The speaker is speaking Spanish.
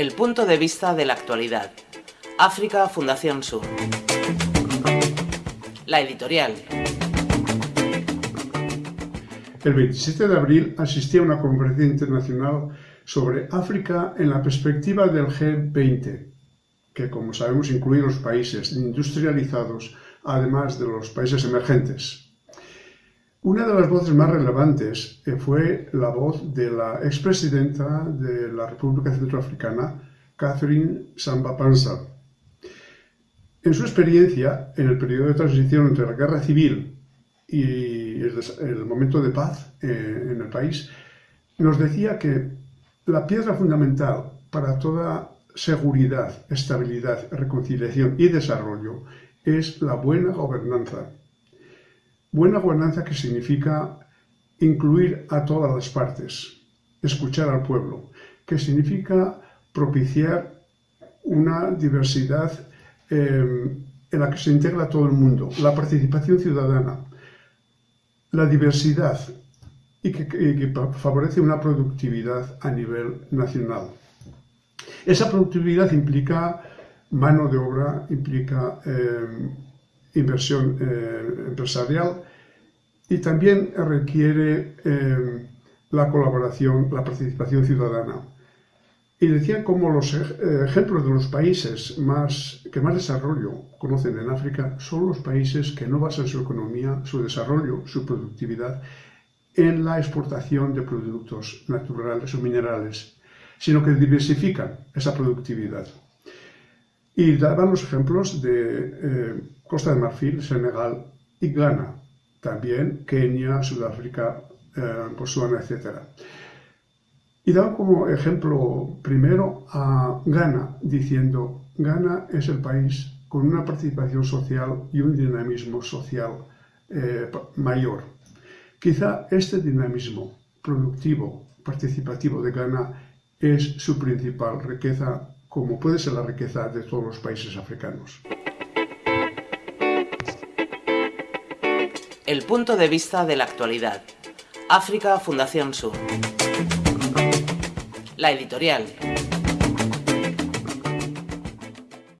El punto de vista de la actualidad. África Fundación Sur. La editorial. El 27 de abril asistí a una conferencia internacional sobre África en la perspectiva del G20, que como sabemos incluye los países industrializados, además de los países emergentes. Una de las voces más relevantes eh, fue la voz de la expresidenta de la República Centroafricana, Catherine Samba Panza. En su experiencia, en el periodo de transición entre la guerra civil y el, momento de paz eh, en el país, nos decía que la piedra fundamental para toda seguridad, estabilidad, reconciliación y desarrollo es la buena gobernanza Buena gobernanza que significa incluir a todas las partes, escuchar al pueblo, que significa propiciar una diversidad eh, en la que se integra todo el mundo, la participación ciudadana, la diversidad y que, favorece una productividad a nivel nacional. Esa productividad implica mano de obra, implica eh, inversión eh, empresarial y también requiere eh, la colaboración, la participación ciudadana. Y decía cómo los ejemplos de los países más, que más desarrollo conocen en África son los países que no basan su economía, su desarrollo, su productividad en la exportación de productos naturales o minerales, sino que diversifican esa productividad. Y daban los ejemplos de eh, Costa de Marfil, Senegal y Ghana, también Kenia, Sudáfrica, eh, Botswana, etc. Y daban como ejemplo primero a Ghana, diciendo, Ghana es el país con una participación social y un dinamismo social eh, mayor. Quizá este dinamismo productivo, participativo de Ghana es su principal riqueza, como puede ser la riqueza de todos los países africanos. El punto de vista de la actualidad. África Fundación Sur. La editorial.